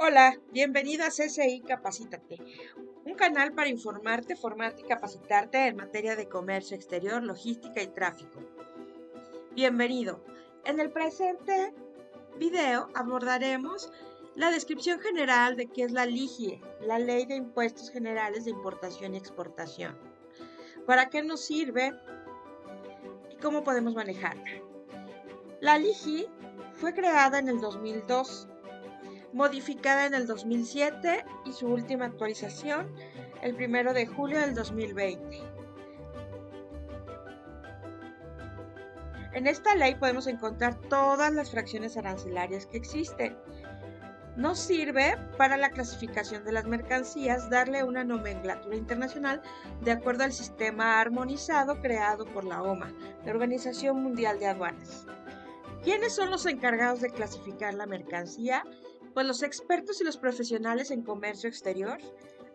Hola, bienvenido a CCI Capacítate, un canal para informarte, formarte y capacitarte en materia de comercio exterior, logística y tráfico. Bienvenido. En el presente video abordaremos la descripción general de qué es la LIGIE, la Ley de Impuestos Generales de Importación y Exportación. ¿Para qué nos sirve y cómo podemos manejarla? La LIGI fue creada en el 2002 modificada en el 2007 y su última actualización el 1 de julio del 2020. En esta ley podemos encontrar todas las fracciones arancelarias que existen. Nos sirve para la clasificación de las mercancías darle una nomenclatura internacional de acuerdo al sistema armonizado creado por la OMA, la Organización Mundial de Aduanas. ¿Quiénes son los encargados de clasificar la mercancía? Pues los expertos y los profesionales en comercio exterior,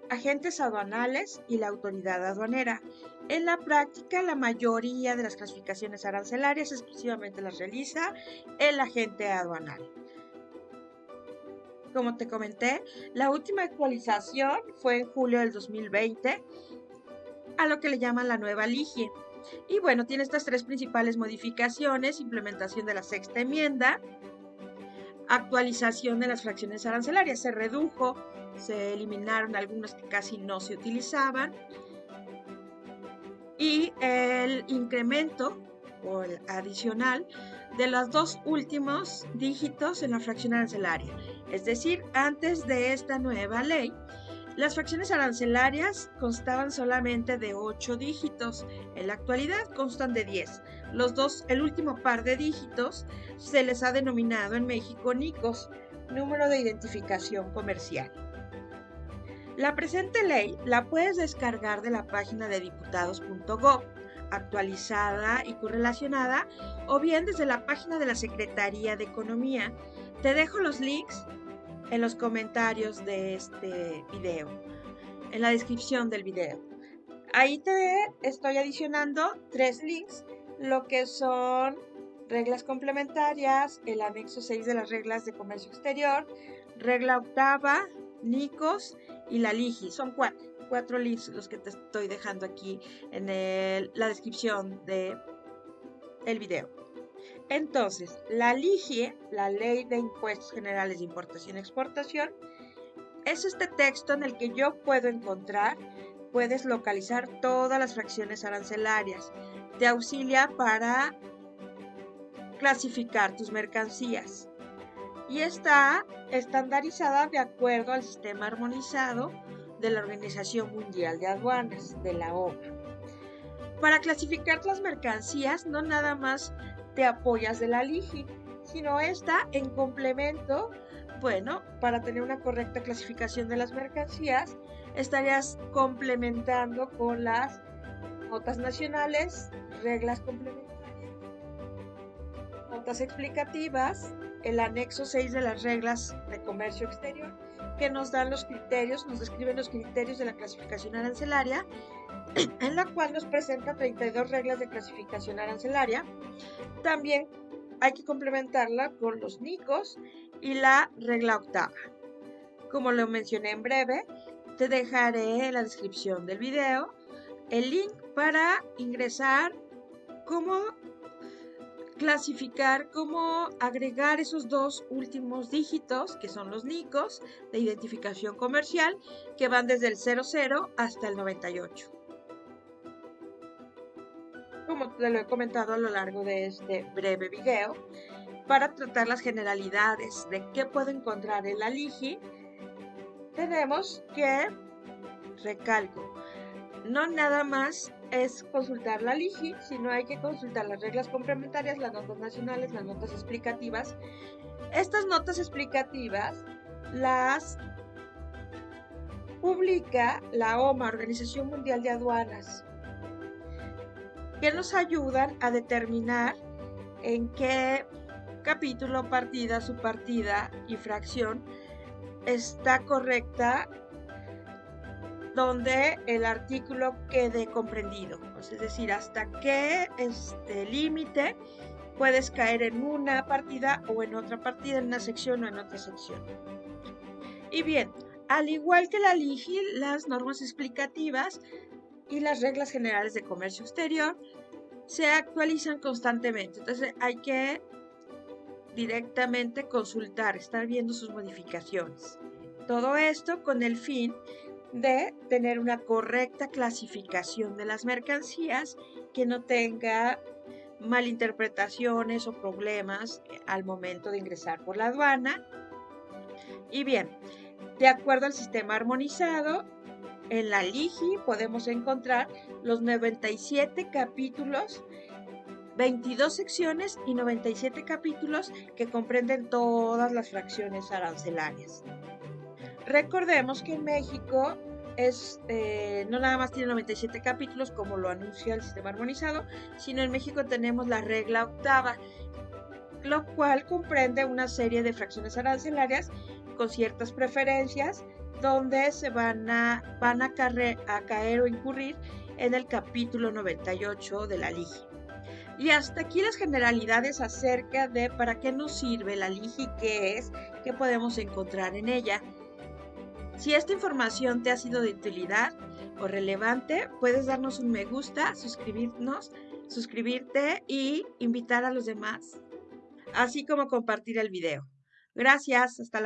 agentes aduanales y la autoridad aduanera. En la práctica, la mayoría de las clasificaciones arancelarias exclusivamente las realiza el agente aduanal. Como te comenté, la última actualización fue en julio del 2020, a lo que le llaman la nueva LIGIE. Y bueno, tiene estas tres principales modificaciones, implementación de la sexta enmienda, actualización de las fracciones arancelarias. Se redujo, se eliminaron algunas que casi no se utilizaban y el incremento o el adicional de los dos últimos dígitos en la fracción arancelaria. Es decir, antes de esta nueva ley, las fracciones arancelarias constaban solamente de 8 dígitos, en la actualidad constan de 10. Los dos, el último par de dígitos se les ha denominado en México NICOS, número de identificación comercial. La presente ley la puedes descargar de la página de diputados.gov, actualizada y correlacionada, o bien desde la página de la Secretaría de Economía. Te dejo los links en los comentarios de este video, en la descripción del video. Ahí te estoy adicionando tres links, lo que son reglas complementarias, el anexo 6 de las reglas de comercio exterior, regla octava, NICOS y la LIGI. Son cuatro, cuatro links los que te estoy dejando aquí en la descripción del el video. Entonces, la LIGIE, la Ley de Impuestos Generales de Importación y Exportación, es este texto en el que yo puedo encontrar, puedes localizar todas las fracciones arancelarias. Te auxilia para clasificar tus mercancías. Y está estandarizada de acuerdo al sistema armonizado de la Organización Mundial de Aduanas, de la OMA. Para clasificar las mercancías, no nada más te apoyas de la LIGI, sino esta en complemento, bueno, para tener una correcta clasificación de las mercancías, estarías complementando con las notas nacionales, reglas complementarias, notas explicativas, el anexo 6 de las reglas de comercio exterior, que nos dan los criterios, nos describen los criterios de la clasificación arancelaria, en la cual nos presenta 32 reglas de clasificación arancelaria. También hay que complementarla con los NICOS y la regla octava. Como lo mencioné en breve, te dejaré en la descripción del video el link para ingresar cómo clasificar, cómo agregar esos dos últimos dígitos, que son los NICOS de identificación comercial, que van desde el 00 hasta el 98 como te lo he comentado a lo largo de este breve video, para tratar las generalidades de qué puedo encontrar en la LIGI, tenemos que, recalco, no nada más es consultar la LIGI, sino hay que consultar las reglas complementarias, las notas nacionales, las notas explicativas. Estas notas explicativas las publica la OMA, Organización Mundial de Aduanas, que nos ayudan a determinar en qué capítulo, partida, subpartida y fracción está correcta donde el artículo quede comprendido. Es decir, hasta qué este límite puedes caer en una partida o en otra partida, en una sección o en otra sección. Y bien, al igual que la LIGI, las normas explicativas y las reglas generales de comercio exterior se actualizan constantemente. Entonces hay que directamente consultar, estar viendo sus modificaciones. Todo esto con el fin de tener una correcta clasificación de las mercancías que no tenga malinterpretaciones o problemas al momento de ingresar por la aduana. Y bien, de acuerdo al sistema armonizado, en la LIGI podemos encontrar los 97 capítulos 22 secciones y 97 capítulos que comprenden todas las fracciones arancelarias. Recordemos que en México es, eh, no nada más tiene 97 capítulos como lo anuncia el sistema armonizado, sino en México tenemos la regla octava, lo cual comprende una serie de fracciones arancelarias con ciertas preferencias donde se van a, van a, a caer o incurrir en el capítulo 98 de la LIGI. Y hasta aquí las generalidades acerca de para qué nos sirve la LIGI, qué es, qué podemos encontrar en ella. Si esta información te ha sido de utilidad o relevante, puedes darnos un me gusta, suscribirnos, suscribirte y invitar a los demás, así como compartir el video. Gracias, hasta la